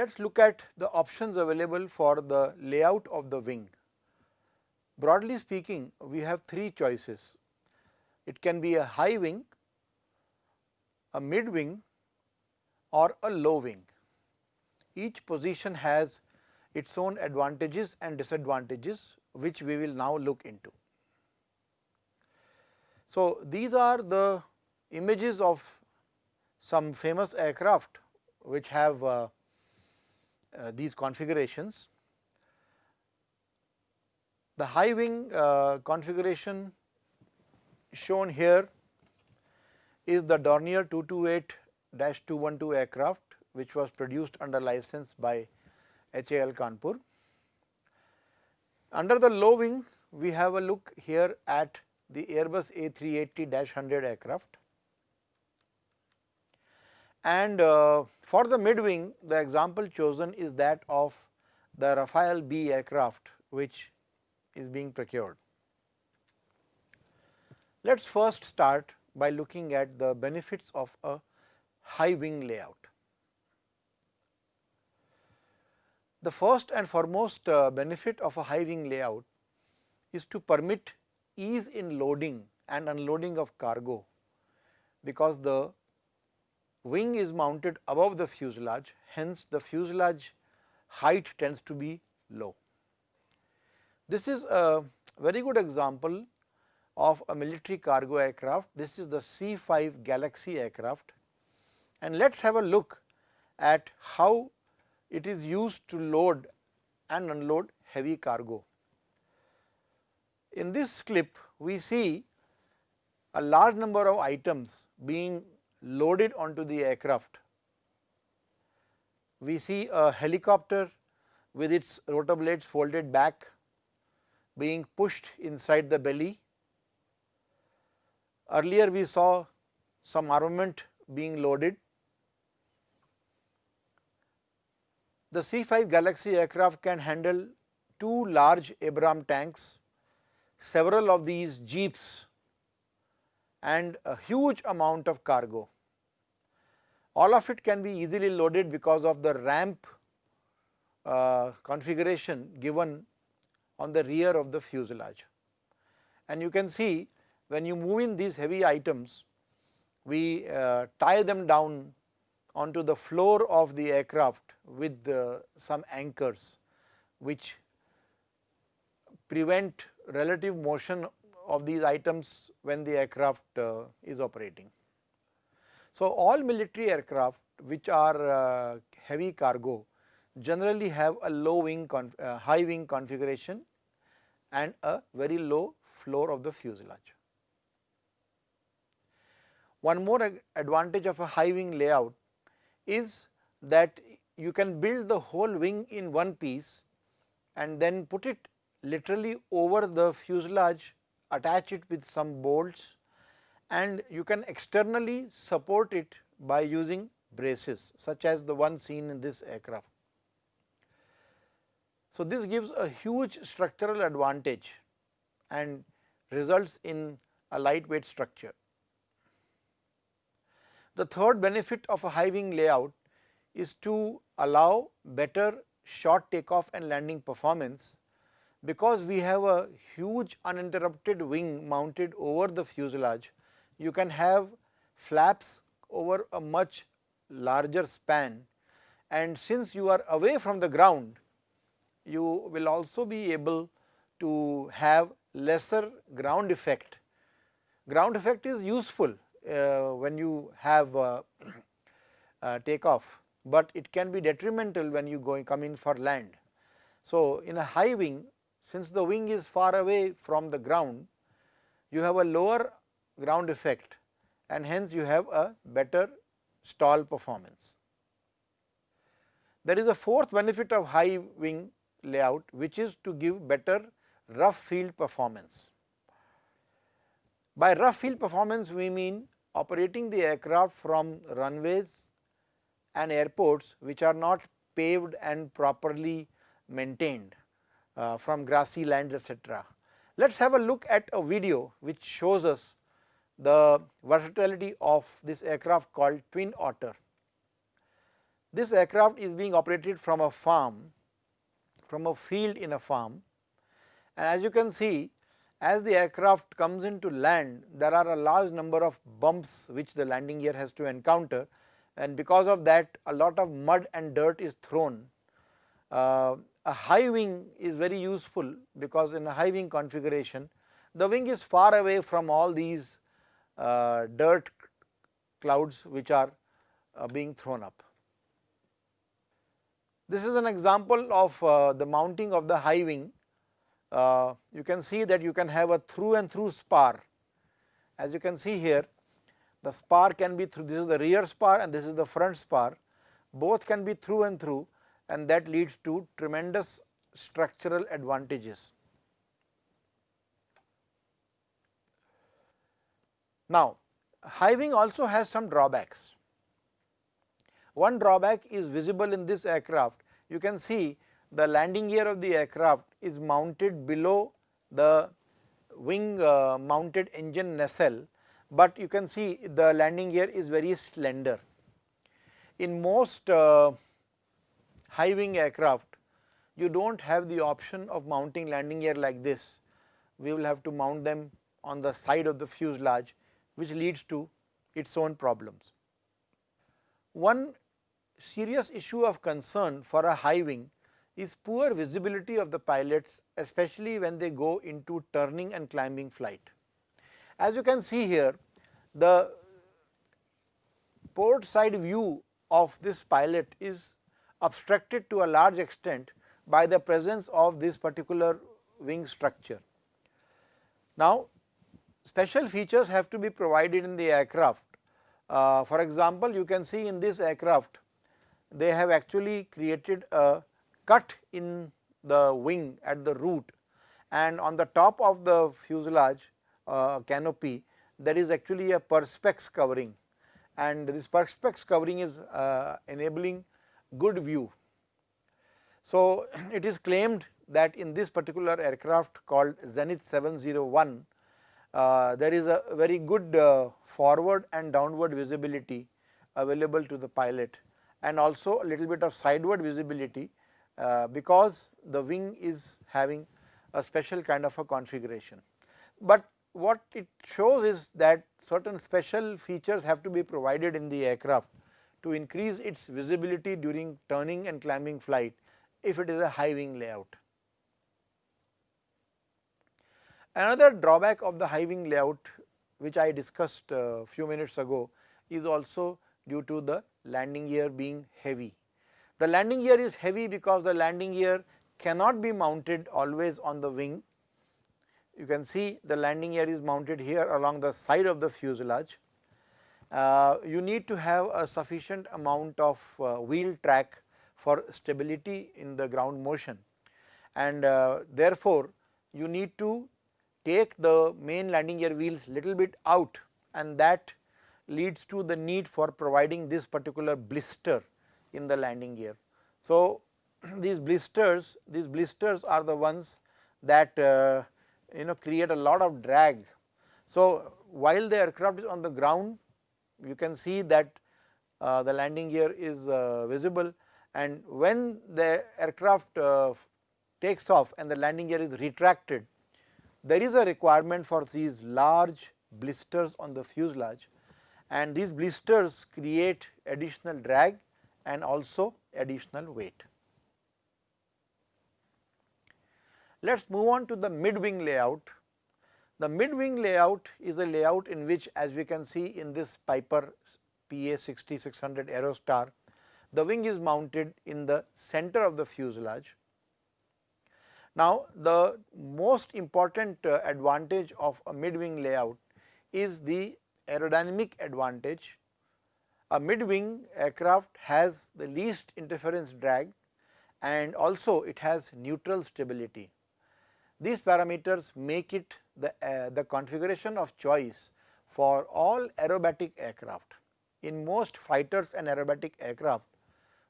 Let us look at the options available for the layout of the wing. Broadly speaking, we have three choices. It can be a high wing, a mid wing or a low wing. Each position has its own advantages and disadvantages which we will now look into. So, these are the images of some famous aircraft which have uh, uh, these configurations. The high wing uh, configuration shown here is the Dornier 228-212 aircraft which was produced under license by HAL Kanpur. Under the low wing we have a look here at the Airbus A380-100 aircraft and uh, for the mid wing the example chosen is that of the Rafale B aircraft which is being procured. Let us first start by looking at the benefits of a high wing layout. The first and foremost uh, benefit of a high wing layout is to permit ease in loading and unloading of cargo because the wing is mounted above the fuselage hence the fuselage height tends to be low. This is a very good example of a military cargo aircraft. This is the C-5 Galaxy aircraft and let us have a look at how it is used to load and unload heavy cargo. In this clip we see a large number of items being loaded onto the aircraft. We see a helicopter with its rotor blades folded back being pushed inside the belly. Earlier we saw some armament being loaded. The C5 Galaxy aircraft can handle two large Abram tanks, several of these jeeps and a huge amount of cargo. All of it can be easily loaded because of the ramp uh, configuration given on the rear of the fuselage. And you can see when you move in these heavy items, we uh, tie them down onto the floor of the aircraft with uh, some anchors which prevent relative motion of these items when the aircraft uh, is operating. So, all military aircraft which are uh, heavy cargo generally have a low wing uh, high wing configuration and a very low floor of the fuselage. One more advantage of a high wing layout is that you can build the whole wing in one piece and then put it literally over the fuselage attach it with some bolts and you can externally support it by using braces such as the one seen in this aircraft. So, this gives a huge structural advantage and results in a lightweight structure. The third benefit of a high wing layout is to allow better short takeoff and landing performance because we have a huge uninterrupted wing mounted over the fuselage you can have flaps over a much larger span and since you are away from the ground you will also be able to have lesser ground effect. Ground effect is useful uh, when you have uh, uh, takeoff, but it can be detrimental when you going come in for land. So, in a high wing since the wing is far away from the ground you have a lower ground effect and hence you have a better stall performance. There is a fourth benefit of high wing layout which is to give better rough field performance. By rough field performance we mean operating the aircraft from runways and airports which are not paved and properly maintained uh, from grassy lands etc. Let us have a look at a video which shows us the versatility of this aircraft called Twin Otter. This aircraft is being operated from a farm, from a field in a farm and as you can see as the aircraft comes into land there are a large number of bumps which the landing gear has to encounter and because of that a lot of mud and dirt is thrown. Uh, a high wing is very useful because in a high wing configuration the wing is far away from all these uh, dirt clouds which are uh, being thrown up. This is an example of uh, the mounting of the high wing. Uh, you can see that you can have a through and through spar. As you can see here, the spar can be through, this is the rear spar and this is the front spar. Both can be through and through and that leads to tremendous structural advantages. Now, high wing also has some drawbacks. One drawback is visible in this aircraft. You can see the landing gear of the aircraft is mounted below the wing uh, mounted engine nacelle, but you can see the landing gear is very slender. In most uh, high wing aircraft, you do not have the option of mounting landing gear like this. We will have to mount them on the side of the fuselage which leads to its own problems. One serious issue of concern for a high wing is poor visibility of the pilots especially when they go into turning and climbing flight. As you can see here the port side view of this pilot is obstructed to a large extent by the presence of this particular wing structure. Now special features have to be provided in the aircraft. Uh, for example, you can see in this aircraft they have actually created a cut in the wing at the root and on the top of the fuselage uh, canopy there is actually a perspex covering and this perspex covering is uh, enabling good view. So, it is claimed that in this particular aircraft called Zenith 701 uh, there is a very good uh, forward and downward visibility available to the pilot and also a little bit of sideward visibility uh, because the wing is having a special kind of a configuration. But what it shows is that certain special features have to be provided in the aircraft to increase its visibility during turning and climbing flight if it is a high wing layout. Another drawback of the high wing layout which I discussed a few minutes ago is also due to the landing gear being heavy. The landing gear is heavy because the landing gear cannot be mounted always on the wing. You can see the landing gear is mounted here along the side of the fuselage. Uh, you need to have a sufficient amount of uh, wheel track for stability in the ground motion and uh, therefore, you need to take the main landing gear wheels little bit out and that leads to the need for providing this particular blister in the landing gear. So, these blisters, these blisters are the ones that uh, you know create a lot of drag. So, while the aircraft is on the ground you can see that uh, the landing gear is uh, visible and when the aircraft uh, takes off and the landing gear is retracted there is a requirement for these large blisters on the fuselage and these blisters create additional drag and also additional weight. Let us move on to the mid wing layout. The mid wing layout is a layout in which as we can see in this Piper PA 6600 Aerostar, the wing is mounted in the center of the fuselage now, the most important uh, advantage of a mid-wing layout is the aerodynamic advantage. A mid-wing aircraft has the least interference drag and also it has neutral stability. These parameters make it the, uh, the configuration of choice for all aerobatic aircraft. In most fighters and aerobatic aircraft,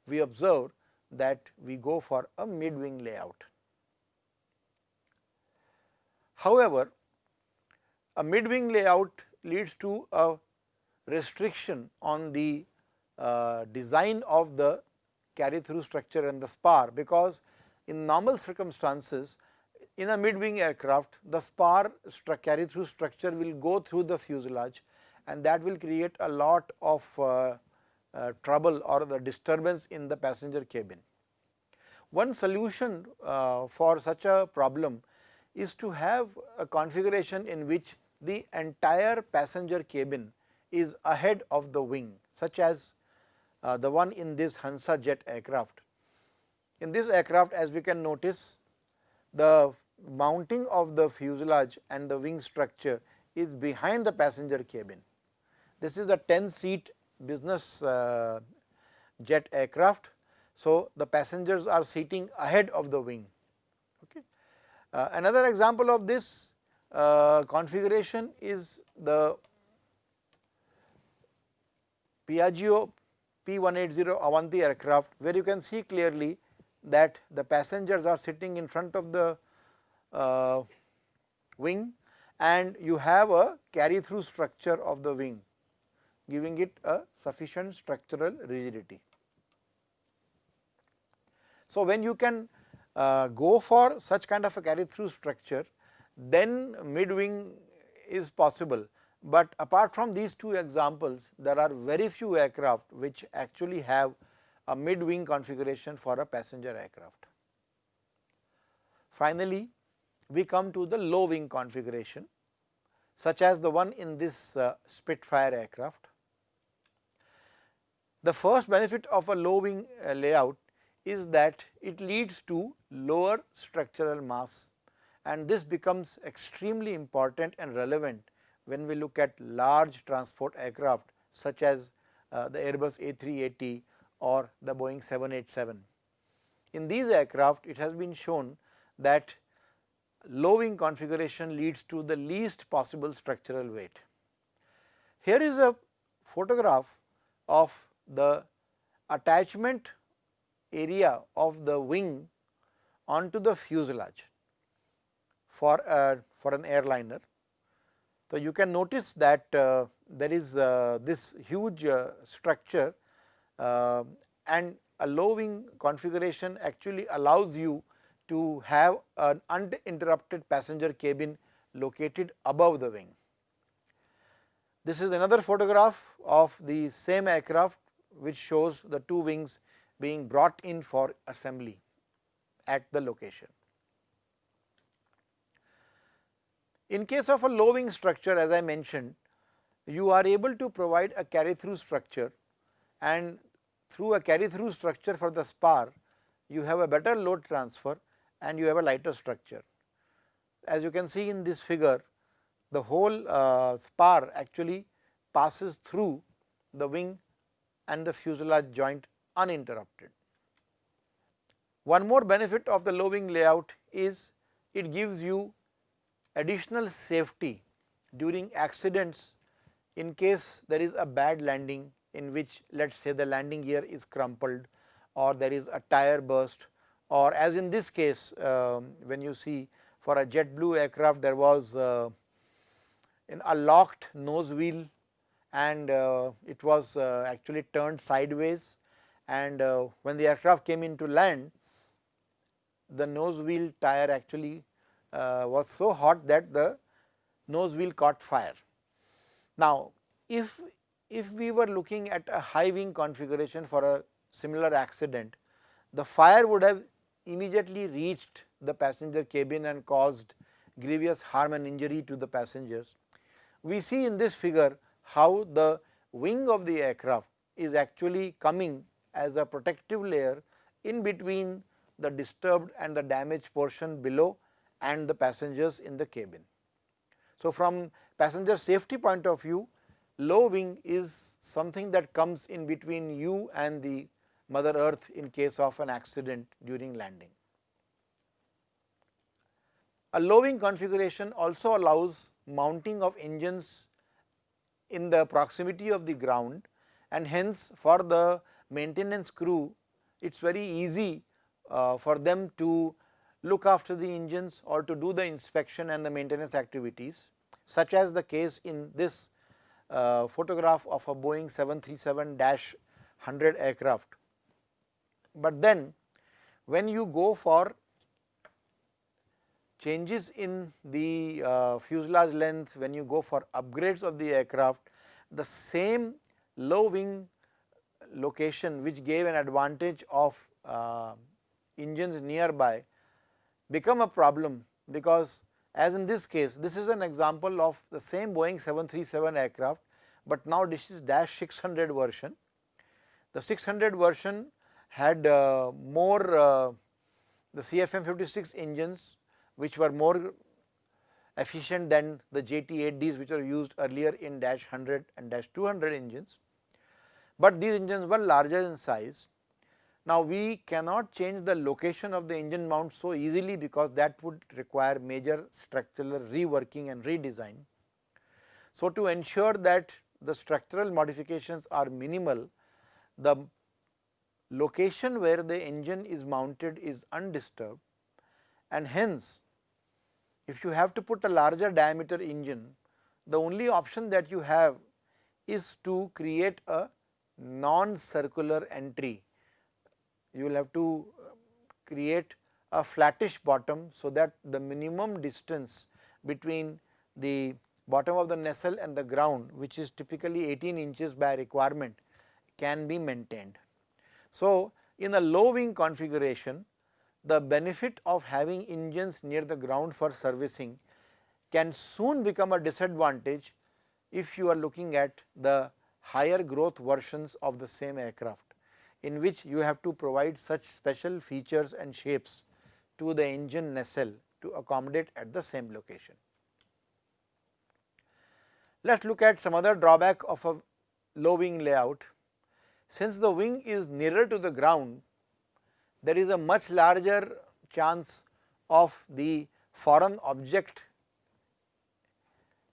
we observe that we go for a mid-wing layout. However, a mid-wing layout leads to a restriction on the uh, design of the carry through structure and the spar because in normal circumstances in a mid wing aircraft the spar carry through structure will go through the fuselage and that will create a lot of uh, uh, trouble or the disturbance in the passenger cabin. One solution uh, for such a problem is to have a configuration in which the entire passenger cabin is ahead of the wing such as uh, the one in this Hansa jet aircraft. In this aircraft as we can notice the mounting of the fuselage and the wing structure is behind the passenger cabin. This is a 10 seat business uh, jet aircraft. So, the passengers are seating ahead of the wing. Okay. Uh, another example of this uh, configuration is the Piaggio P180 Avanti aircraft where you can see clearly that the passengers are sitting in front of the uh, wing and you have a carry through structure of the wing giving it a sufficient structural rigidity. So, when you can uh, go for such kind of a carry through structure then mid wing is possible, but apart from these two examples there are very few aircraft which actually have a mid wing configuration for a passenger aircraft. Finally, we come to the low wing configuration such as the one in this uh, Spitfire aircraft. The first benefit of a low wing uh, layout is that it leads to lower structural mass and this becomes extremely important and relevant when we look at large transport aircraft such as uh, the Airbus A380 or the Boeing 787. In these aircraft it has been shown that low wing configuration leads to the least possible structural weight. Here is a photograph of the attachment area of the wing onto the fuselage for a, for an airliner. So, you can notice that uh, there is uh, this huge uh, structure uh, and a low wing configuration actually allows you to have an uninterrupted passenger cabin located above the wing. This is another photograph of the same aircraft which shows the two wings being brought in for assembly at the location. In case of a low wing structure as I mentioned, you are able to provide a carry through structure and through a carry through structure for the spar, you have a better load transfer and you have a lighter structure. As you can see in this figure, the whole uh, spar actually passes through the wing and the fuselage joint uninterrupted. One more benefit of the low wing layout is it gives you additional safety during accidents in case there is a bad landing in which let us say the landing gear is crumpled or there is a tire burst or as in this case um, when you see for a JetBlue aircraft there was uh, a locked nose wheel and uh, it was uh, actually turned sideways and uh, when the aircraft came into land the nose wheel tire actually uh, was so hot that the nose wheel caught fire. Now, if if we were looking at a high wing configuration for a similar accident, the fire would have immediately reached the passenger cabin and caused grievous harm and injury to the passengers. We see in this figure how the wing of the aircraft is actually coming as a protective layer in between the disturbed and the damaged portion below and the passengers in the cabin. So, from passenger safety point of view, low wing is something that comes in between you and the mother earth in case of an accident during landing. A low wing configuration also allows mounting of engines in the proximity of the ground and hence for the maintenance crew it is very easy uh, for them to look after the engines or to do the inspection and the maintenance activities such as the case in this uh, photograph of a Boeing 737-100 aircraft But then when you go for changes in the uh, fuselage length, when you go for upgrades of the aircraft, the same low wing location which gave an advantage of uh, engines nearby become a problem because as in this case this is an example of the same Boeing 737 aircraft, but now this is dash 600 version. The 600 version had uh, more uh, the CFM 56 engines which were more efficient than the JT8Ds which were used earlier in dash 100 and dash 200 engines, but these engines were larger in size. Now, we cannot change the location of the engine mount so easily because that would require major structural reworking and redesign. So, to ensure that the structural modifications are minimal, the location where the engine is mounted is undisturbed and hence if you have to put a larger diameter engine, the only option that you have is to create a non-circular entry. You will have to uh, create a flattish bottom, so that the minimum distance between the bottom of the nacelle and the ground which is typically 18 inches by requirement can be maintained. So, in a low wing configuration the benefit of having engines near the ground for servicing can soon become a disadvantage if you are looking at the higher growth versions of the same aircraft in which you have to provide such special features and shapes to the engine nacelle to accommodate at the same location. Let us look at some other drawback of a low wing layout. Since the wing is nearer to the ground, there is a much larger chance of the foreign object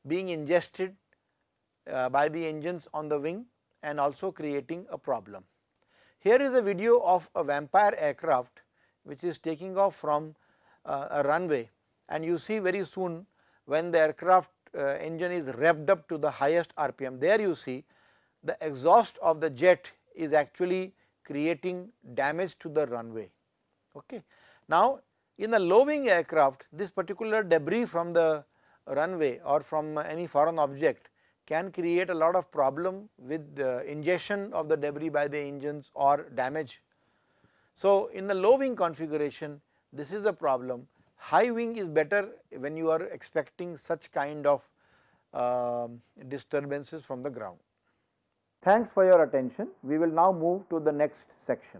being ingested uh, by the engines on the wing and also creating a problem. Here is a video of a Vampire aircraft which is taking off from uh, a runway and you see very soon when the aircraft uh, engine is revved up to the highest RPM. There you see the exhaust of the jet is actually creating damage to the runway. Okay. Now, in a low wing aircraft this particular debris from the runway or from any foreign object can create a lot of problem with the ingestion of the debris by the engines or damage. So, in the low wing configuration this is a problem high wing is better when you are expecting such kind of uh, disturbances from the ground. Thanks for your attention. We will now move to the next section.